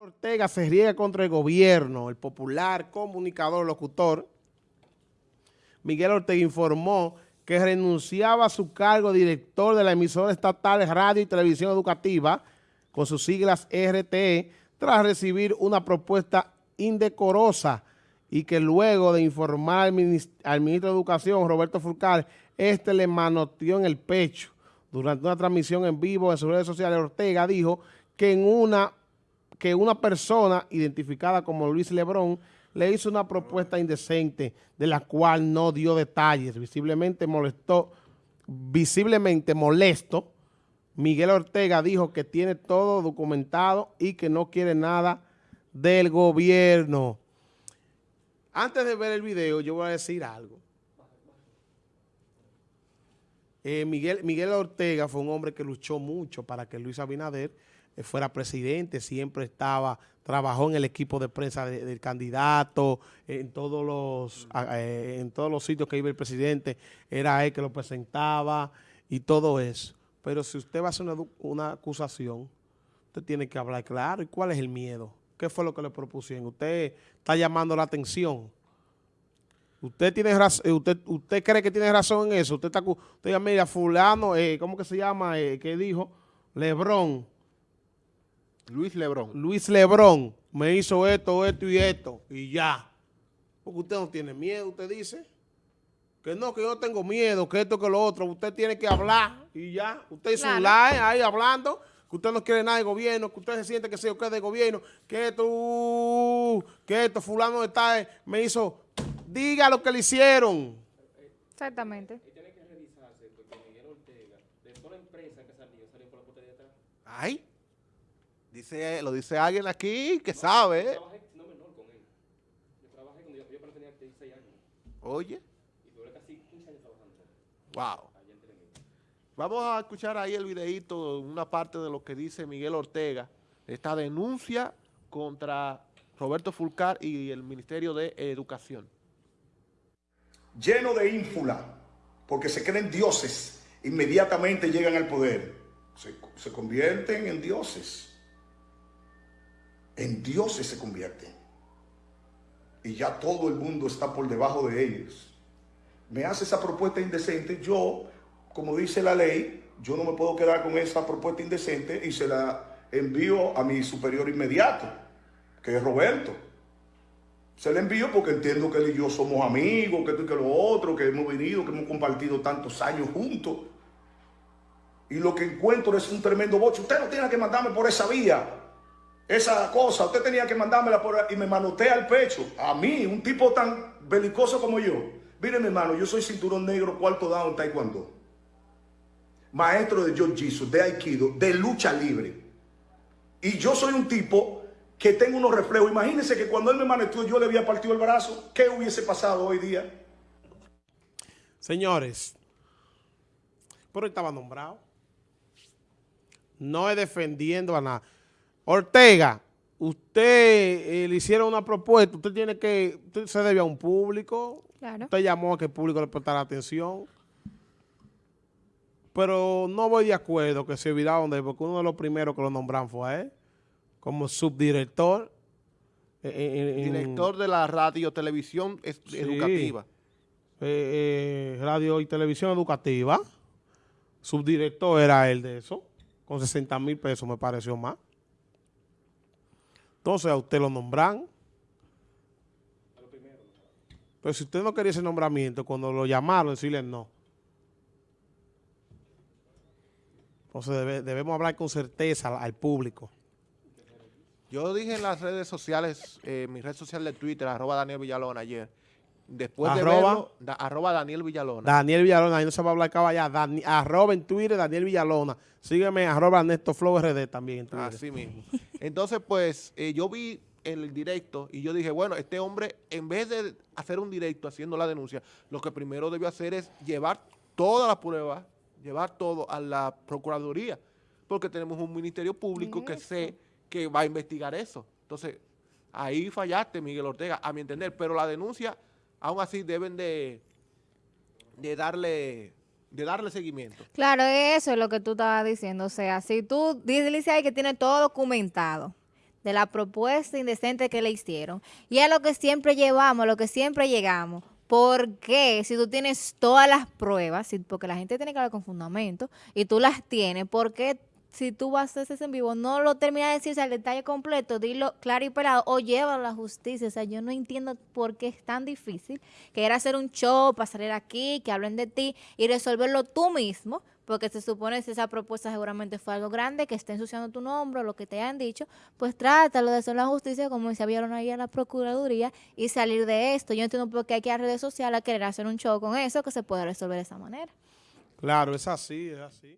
Ortega se riega contra el gobierno, el popular comunicador, locutor. Miguel Ortega informó que renunciaba a su cargo de director de la emisora estatal Radio y Televisión Educativa, con sus siglas RTE, tras recibir una propuesta indecorosa y que luego de informar al, ministro de Educación, Roberto Fulcar, este le manoteó en el pecho. Durante una transmisión en vivo en sus redes sociales, Ortega dijo que en una que una persona identificada como Luis Lebrón le hizo una propuesta indecente de la cual no dio detalles. Visiblemente molestó, visiblemente molesto, Miguel Ortega dijo que tiene todo documentado y que no quiere nada del gobierno. Antes de ver el video, yo voy a decir algo. Eh, Miguel, Miguel Ortega fue un hombre que luchó mucho para que Luis Abinader fuera presidente, siempre estaba, trabajó en el equipo de prensa del candidato, en todos los eh, en todos los sitios que iba el presidente, era él que lo presentaba y todo eso. Pero si usted va a hacer una, una acusación, usted tiene que hablar claro. ¿Y cuál es el miedo? ¿Qué fue lo que le propusieron? Usted está llamando la atención. Usted tiene razón, eh, usted, usted cree que tiene razón en eso. Usted está, usted mira, fulano, ¿cómo que se llama? ¿Qué dijo? Lebrón Luis Lebrón. Luis Lebrón me hizo esto, esto y esto, y ya. Porque usted no tiene miedo, usted dice. Que no, que yo no tengo miedo, que esto, que lo otro. Usted tiene que hablar y ya. Usted hizo un live ahí hablando, que usted no quiere nada de gobierno, que usted se siente que se o que de gobierno, que esto, que esto, fulano de tal, me hizo, diga lo que le hicieron. Exactamente. Ay. Dice, lo dice alguien aquí que sabe. Yo trabajé no menor con él. Yo trabajé cuando yo, yo tenía 16 años. Oye. Y duré casi 15 años trabajando. Wow. Vamos a escuchar ahí el videito, una parte de lo que dice Miguel Ortega, esta denuncia contra Roberto Fulcar y el Ministerio de Educación. Lleno de ínfula, porque se creen dioses, inmediatamente llegan al poder. Se, se convierten en dioses en dioses se convierten. Y ya todo el mundo está por debajo de ellos. Me hace esa propuesta indecente, yo, como dice la ley, yo no me puedo quedar con esa propuesta indecente y se la envío a mi superior inmediato, que es Roberto. Se la envío porque entiendo que él y yo somos amigos, que esto y que lo otro, que hemos venido, que hemos compartido tantos años juntos. Y lo que encuentro es un tremendo boche. Usted no tiene que mandarme por esa vía esa cosa, usted tenía que mandármela por y me manotea al pecho. A mí, un tipo tan belicoso como yo. Mire, mi hermano, yo soy cinturón negro, cuarto down taekwondo. Maestro de jiu-jitsu, de aikido, de lucha libre. Y yo soy un tipo que tengo unos reflejos. Imagínense que cuando él me manoteó yo le había partido el brazo. ¿Qué hubiese pasado hoy día? Señores, pero él estaba nombrado. No es defendiendo a nada. Ortega, usted eh, le hicieron una propuesta, usted tiene que, usted se debe a un público, usted llamó a que el público le prestara atención, pero no voy de acuerdo que se olvidaron de él, porque uno de los primeros que lo nombraron fue a él, como subdirector. Eh, eh, Director de la radio televisión educativa. radio y televisión educativa. Subdirector era él de eso, con 60 mil pesos me pareció más. Entonces a usted lo nombran. Pero si usted no quería ese nombramiento, cuando lo llamaron, decirle no. Entonces debemos hablar con certeza al, público. Yo dije en las redes sociales, eh, mi red social de Twitter, arroba Daniel Villalona ayer, después de verlo, arroba Daniel Villalona. Daniel Villalona, ahí no se va a hablar caballá, arroba en Twitter Daniel Villalona. Sígueme, arroba Ernesto Flow RD también en Twitter. Así mismo. Entonces, pues, eh, yo vi el directo y yo dije, bueno, este hombre, en vez de hacer un directo haciendo la denuncia, lo que primero debió hacer es llevar todas las pruebas, llevar todo a la Procuraduría, porque tenemos un Ministerio Público que sé que va a investigar eso. Entonces, ahí fallaste, Miguel Ortega, a mi entender, pero la denuncia, aún así, deben de, de darle de darle seguimiento. Claro, eso es lo que tú estabas diciendo. O sea, si tú dices ahí que tiene todo documentado, de la propuesta indecente que le hicieron. Y a lo que siempre llevamos, lo que siempre llegamos. ¿Por qué? Si tú tienes todas las pruebas, porque la gente tiene que hablar con fundamento, y tú las tienes, ¿por qué si tú vas a hacer ese en vivo, no lo terminas de decirse al detalle completo, dilo claro y pelado, o llévalo a la justicia? O sea, yo no entiendo por qué es tan difícil que era hacer un show para salir aquí, que hablen de ti y resolverlo tú mismo, porque se supone que esa propuesta seguramente fue algo grande, que esté ensuciando tu nombre o lo que te hayan dicho, pues trátalo de hacer la justicia como se vieron ahí a la Procuraduría y salir de esto. Yo entiendo por qué hay que ir a redes sociales a querer hacer un show con eso, que se puede resolver de esa manera. Claro, es así, es así.